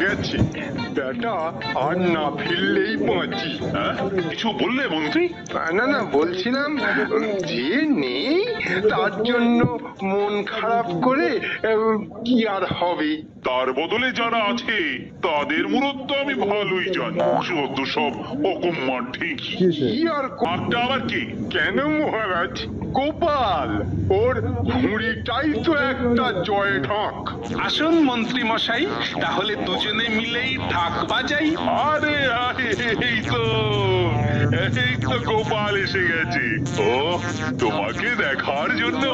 গেছে বেটা আর না ফিরলেই বাঁচি। হ্যাঁ? কিছু বললে মন্ত্রী? না না বলছিলাম যে নেই তার জন্য মন খারাপ করে কি আর হবে? তার বদলে যারা আছে তাদের মূলত আমি ভালোই জানি। শুধু সব অকম্মার ঠিক কি আর ক- একটা আবার কি? কেন মহারাজ? গোপাল ওর ঘুড়িটাই তো একটা জয় ঢাক আসুন মন্ত্রী মশাই তাহলে দুজনে মিলেই ঢাক বাজাই। আরে আরে এই তো। এই তো গোপাল এসে গেছে ও তোমাকে দেখার জন্য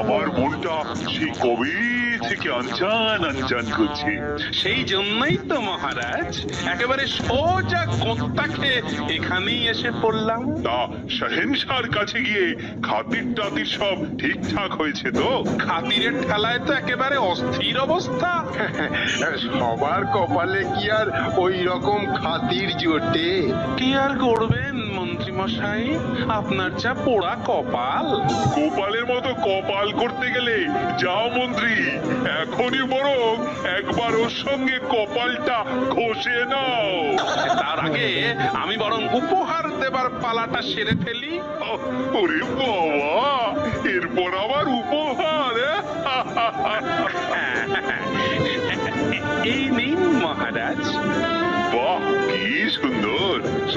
আমার মনটা সেই কবে থেকে আনচান আনচান করছে সেই জন্যই তো মহারাজ একেবারে সোজা কোত্তাকে এখানেই এসে পড়লাম। তা শাহেনশার কাছে গিয়ে খাতির টাতির সব ঠিকঠাক হয়েছে তো? খাতিরের ঠেলায় তো একেবারে অস্থির অবস্থা। সবার কপালে কি আর ওই রকম খাতির জোটে? কি আর করবেন মন্ত্রী মশাই আপনার যা পোড়া কপাল গোপালের মতো কপাল করতে গেলে যাও মন্ত্রী এখনই বরং একবার ওর সঙ্গে কপালটা ঘষে নাও তার আগে আমি বরং উপহার দেবার পালাটা সেরে ফেলি ওরে বাবা এরপর আবার উপহার হ্যাঁ? এই নিন মহারাজ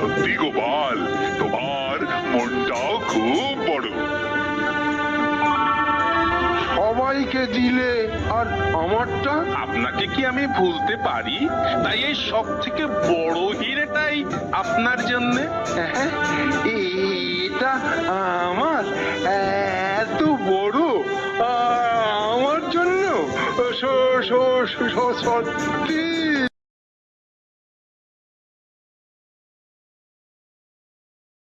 সত্যি গোপাল তোমার মনটাও খুব বড়। সবাইকে দিলে আর আমারটা? আপনাকে কি আমি ভুলতে পারি? তাই এই সব থেকে বড় হিরেটাই আপনার জন্য। এটা আমার এত বড় আমার জন্য? সত্যি।